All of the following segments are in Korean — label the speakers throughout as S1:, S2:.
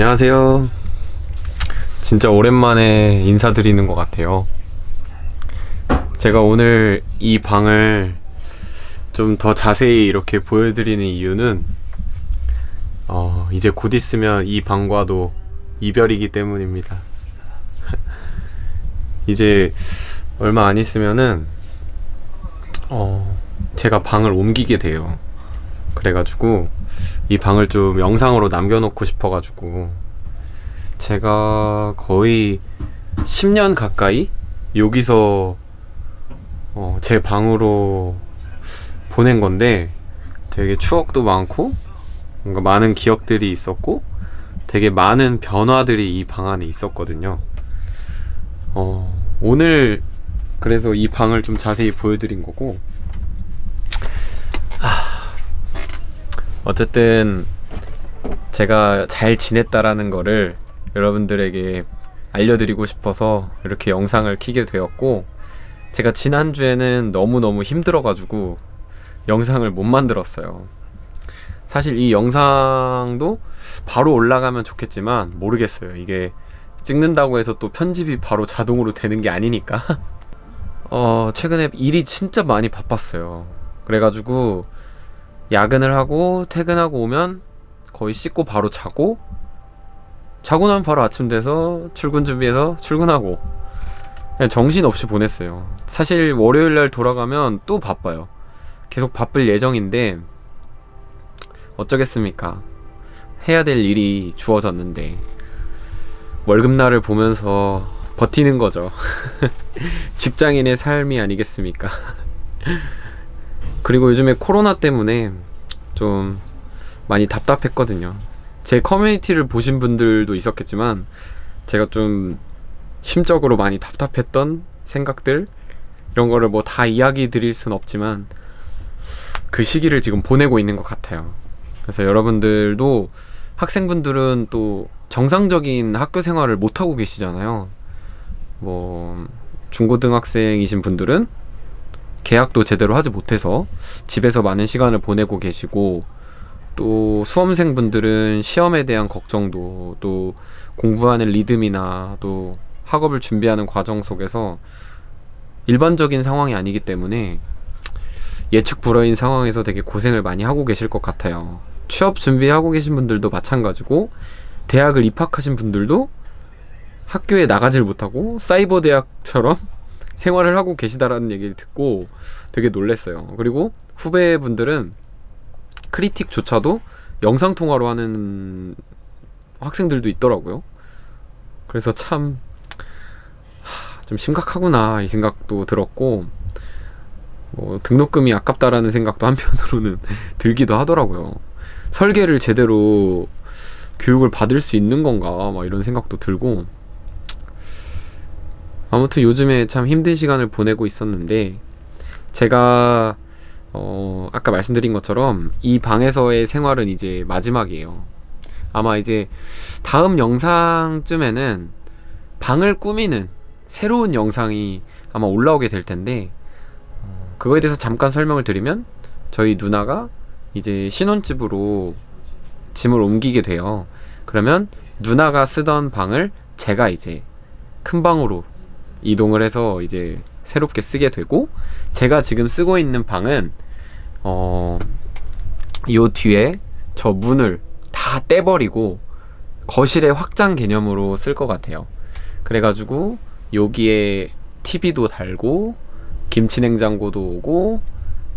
S1: 안녕하세요. 진짜 오랜만에 인사드리는 것 같아요. 제가 오늘 이 방을 좀 더 자세히 이렇게 보여드리는 이유는 어, 이제 곧 있으면 이 방과도 이별이기 때문입니다. 이제 얼마 안 있으면은 어, 제가 방을 옮기게 돼요. 그래가지고 이 방을 좀 영상으로 남겨놓고 싶어가지고 제가 거의 10년 가까이 여기서 어, 제 방으로 보낸 건데 되게 추억도 많고 뭔가 많은 기억들이 있었고 되게 많은 변화들이 이 방 안에 있었거든요. 어, 오늘 그래서 이 방을 좀 자세히 보여드린 거고 어쨌든 제가 잘 지냈다라는 거를 여러분들에게 알려드리고 싶어서 이렇게 영상을 키게 되었고 제가 지난주에는 너무너무 힘들어가지고 영상을 못 만들었어요. 사실 이 영상도 바로 올라가면 좋겠지만 모르겠어요. 이게 찍는다고 해서 또 편집이 바로 자동으로 되는 게 아니니까. 어 최근에 일이 진짜 많이 바빴어요. 그래가지고 야근을 하고 퇴근하고 오면 거의 씻고 바로 자고 자고 나면 바로 아침 돼서 출근 준비해서 출근하고 그냥 정신없이 보냈어요. 사실 월요일날 돌아가면 또 바빠요. 계속 바쁠 예정인데 어쩌겠습니까? 해야 될 일이 주어졌는데 월급날을 보면서 버티는 거죠. 직장인의 삶이 아니겠습니까 그리고 요즘에 코로나 때문에 좀 많이 답답했거든요. 제 커뮤니티를 보신 분들도 있었겠지만 제가 좀 심적으로 많이 답답했던 생각들 이런 거를 뭐 다 이야기 드릴 순 없지만 그 시기를 지금 보내고 있는 것 같아요. 그래서 여러분들도 학생분들은 또 정상적인 학교 생활을 못하고 계시잖아요. 뭐 중고등학생이신 분들은 계약도 제대로 하지 못해서 집에서 많은 시간을 보내고 계시고 또 수험생분들은 시험에 대한 걱정도 또 공부하는 리듬이나 또 학업을 준비하는 과정 속에서 일반적인 상황이 아니기 때문에 예측 불허인 상황에서 되게 고생을 많이 하고 계실 것 같아요. 취업 준비하고 계신 분들도 마찬가지고 대학을 입학하신 분들도 학교에 나가질 못하고 사이버 대학처럼 생활을 하고 계시다라는 얘기를 듣고 되게 놀랬어요. 그리고 후배분들은 크리틱조차도 영상통화로 하는 학생들도 있더라고요. 그래서 참, 좀 심각하구나, 이 생각도 들었고, 뭐, 등록금이 아깝다라는 생각도 한편으로는 들기도 하더라고요. 설계를 제대로 교육을 받을 수 있는 건가, 막 이런 생각도 들고, 아무튼 요즘에 참 힘든 시간을 보내고 있었는데 제가 어 아까 말씀드린 것처럼 이 방에서의 생활은 이제 마지막이에요. 아마 이제 다음 영상쯤에는 방을 꾸미는 새로운 영상이 아마 올라오게 될 텐데 어, 그거에 대해서 잠깐 설명을 드리면 저희 누나가 이제 신혼집으로 짐을 옮기게 돼요. 그러면 누나가 쓰던 방을 제가 이제 큰 방으로 이동을 해서 이제 새롭게 쓰게 되고 제가 지금 쓰고 있는 방은 어, 요 뒤에 저 문을 다 떼버리고 거실의 확장 개념으로 쓸 것 같아요. 그래가지고 여기에 TV도 달고 김치냉장고도 오고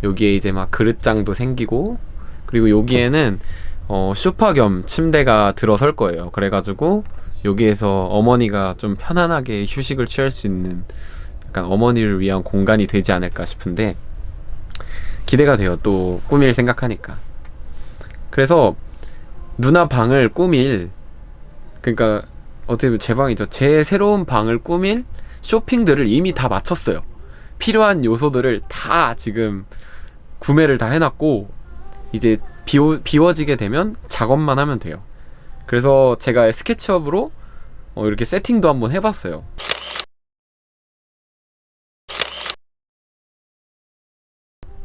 S1: 여기에 이제 막 그릇장도 생기고 그리고 여기에는 어, 쇼파 겸 침대가 들어설 거예요. 그래가지고 여기에서 어머니가 좀 편안하게 휴식을 취할 수 있는 약간 어머니를 위한 공간이 되지 않을까 싶은데 기대가 돼요 또 꾸밀 생각하니까. 그래서 누나 방을 꾸밀 그러니까 어떻게 보면 제 방이죠. 제 새로운 방을 꾸밀 쇼핑들을 이미 다 마쳤어요. 필요한 요소들을 다 지금 구매를 다 해놨고 이제 비워, 비워지게 되면 작업만 하면 돼요 그래서 제가 스케치업으로 어, 이렇게 세팅도 한번 해봤어요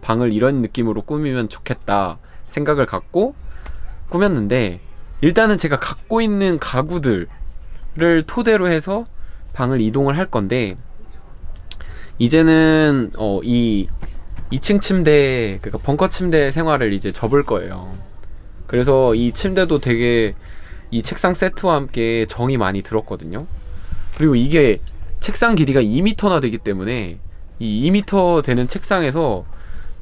S1: 방을 이런 느낌으로 꾸미면 좋겠다 생각을 갖고 꾸몄는데 일단은 제가 갖고 있는 가구들을 토대로 해서 방을 이동을 할 건데 이제는 어, 이 2층 침대 그러니까 벙커 침대 생활을 이제 접을 거예요. 그래서 이 침대도 되게 이 책상 세트와 함께 정이 많이 들었거든요. 그리고 이게 책상 길이가 2m나 되기 때문에 이 2m 되는 책상에서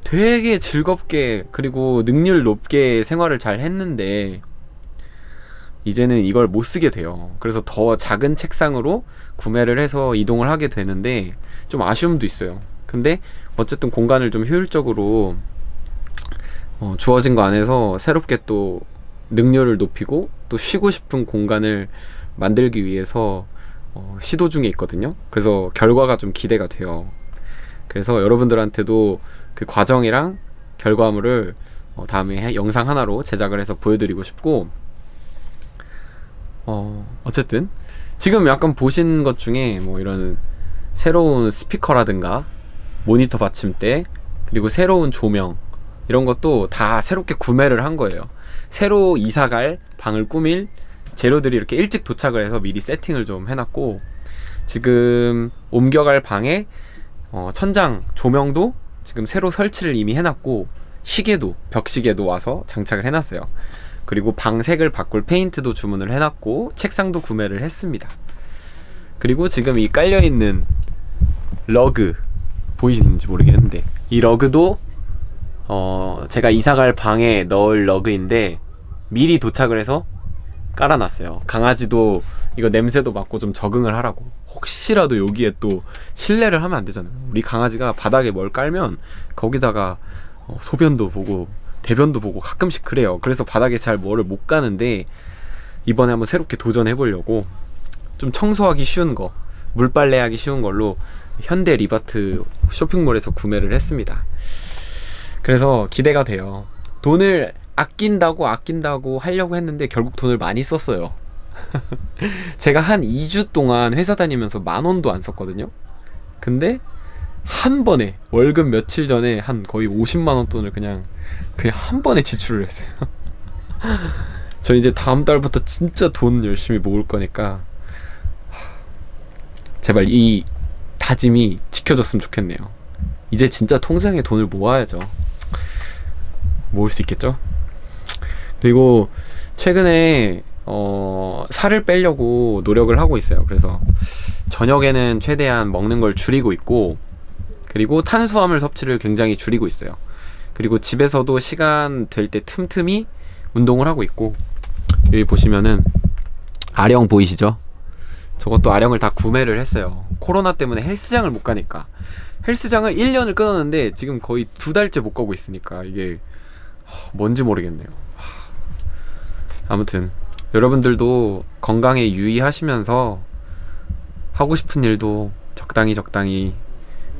S1: 되게 즐겁게 그리고 능률 높게 생활을 잘 했는데 이제는 이걸 못 쓰게 돼요. 그래서 더 작은 책상으로 구매를 해서 이동을 하게 되는데 좀 아쉬움도 있어요. 근데 어쨌든 공간을 좀 효율적으로 어, 주어진 거 안에서 새롭게 또 능률을 높이고 또 쉬고 싶은 공간을 만들기 위해서 어, 시도 중에 있거든요. 그래서 결과가 좀 기대가 돼요. 그래서 여러분들한테도 그 과정이랑 결과물을 어, 다음에 해- 영상 하나로 제작을 해서 보여드리고 싶고 어, 어쨌든 지금 약간 보신 것 중에 뭐 이런 새로운 스피커라든가 모니터 받침대 그리고 새로운 조명 이런 것도 다 새롭게 구매를 한 거예요. 새로 이사갈 방을 꾸밀 재료들이 이렇게 일찍 도착을 해서 미리 세팅을 좀 해놨고 지금 옮겨갈 방에 어, 천장 조명도 지금 새로 설치를 이미 해놨고 시계도 벽시계도 와서 장착을 해놨어요. 그리고 방색을 바꿀 페인트도 주문을 해놨고 책상도 구매를 했습니다. 그리고 지금 이 깔려 있는 러그 보이시는지 모르겠는데 이 러그도 어 제가 이사갈 방에 넣을 러그인데 미리 도착을 해서 깔아놨어요. 강아지도 이거 냄새도 맡고 좀 적응을 하라고. 혹시라도 여기에 또 실내를 하면 안 되잖아요. 우리 강아지가 바닥에 뭘 깔면 거기다가 어, 소변도 보고 대변도 보고 가끔씩 그래요. 그래서 바닥에 잘 뭐를 못 가는데 이번에 한번 새롭게 도전해 보려고 좀 청소하기 쉬운 거, 물빨래하기 쉬운 걸로 현대 리바트 쇼핑몰에서 구매를 했습니다. 그래서 기대가 돼요. 돈을 아낀다고 아낀다고 하려고 했는데 결국 돈을 많이 썼어요. 제가 한 2주 동안 회사 다니면서 만 원도 안 썼거든요. 근데 한 번에 월급 며칠 전에 한 거의 50만 원 돈을 그냥 그냥 한 번에 지출을 했어요. 저 이제 다음 달부터 진짜 돈 열심히 모을 거니까 하, 제발 이 다짐이 지켜졌으면 좋겠네요. 이제 진짜 통장에 돈을 모아야죠. 모을 수 있겠죠? 그리고 최근에 어, 살을 빼려고 노력을 하고 있어요. 그래서 저녁에는 최대한 먹는 걸 줄이고 있고 그리고 탄수화물 섭취를 굉장히 줄이고 있어요. 그리고 집에서도 시간 될 때 틈틈이 운동을 하고 있고 여기 보시면은 아령 보이시죠? 저것도 아령을 다 구매를 했어요. 코로나 때문에 헬스장을 못 가니까 헬스장을 1년을 끊었는데 지금 거의 두 달째 못 가고 있으니까 이게 하, 뭔지 모르겠네요. 하, 아무튼 여러분들도 건강에 유의하시면서 하고 싶은 일도 적당히 적당히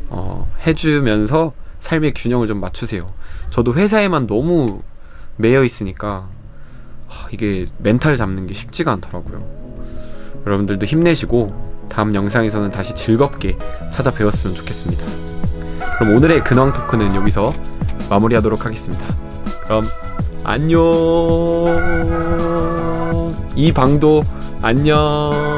S1: 어, 해주면서 삶의 균형을 좀 맞추세요. 저도 회사에만 너무 매여 있으니까 하, 이게 멘탈 잡는 게 쉽지가 않더라고요. 여러분들도 힘내시고 다음 영상에서는 다시 즐겁게 찾아뵈었으면 좋겠습니다. 그럼 오늘의 근황 토크는 여기서 마무리하도록 하겠습니다. 그럼 안녕. 이 방도 안녕.